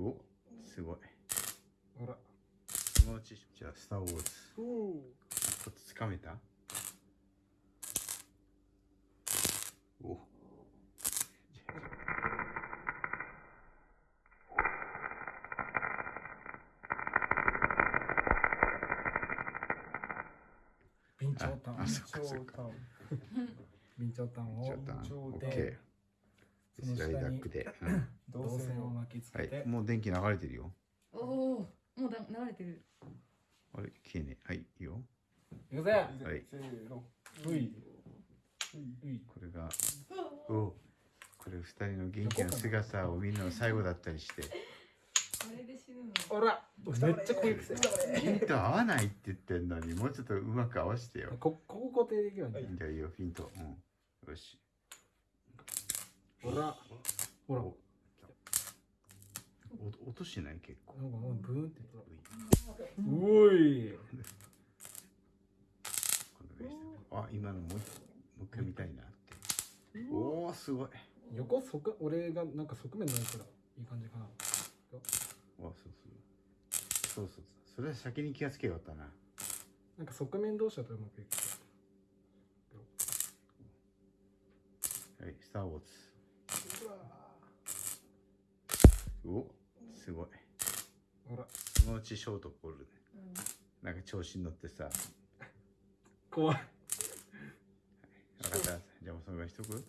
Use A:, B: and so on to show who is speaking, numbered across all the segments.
A: おすごい。
B: ほら。
A: 気持ちいいじゃあスター・ウォーズ。
B: お
A: ちょっとつかめた？お。
B: 備長炭
A: あ。あそっかそっか。
B: 備長炭を
A: ちょっとスライダックで、うん。
B: 導線を巻きつ
A: はい。
B: けて、
A: もう電気流れてるよ。
C: おおもうだ流れてる。
A: あれ？消えねえ。はい。いいよ。
B: いくぜ。
A: はい。
D: せーの。
B: うい。うい。
A: これがおこれ二人の元気な姿を見るの最後だったりして。
C: これで死ぬの？
B: ほら。めっちゃ攻撃する
A: ピント合わないって言ってんのにもうちょっとうまく合わせてよ。
B: こここ固定できるよね
A: じゃあいいよピント。うん。よし。
B: ほらほら。
A: おお落としてない？結構。
B: なんかもうブーンっておい。
A: あ今のもう一もう一回見たいなって。おおすごい。
B: 横側俺がなんか側面ないからいい感じかな。
A: あそうそう。そうそうそう。それは先に気がつけよかったな。
B: なんか側面同士だとうまくいく
A: はいスター・ウォーズおすごい。
B: ほら。
A: そのうちショートボールで。なんか調子に乗ってさ。
B: 怖い。
A: 分かった。じゃあもうそのぐらいしとく？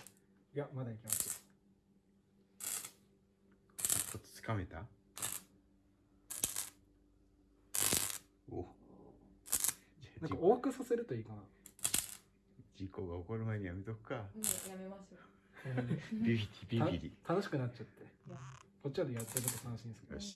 B: いやまだいきます。
A: ちょっとつかめた？お。
B: なんか多くさせるといいかな。
A: 事故が起こる前にやめとくか。
C: もうやめましょう
A: ビビリビビリ。
B: た楽しくなっちゃってこっちはでやってると楽しいんですけど。
A: よし。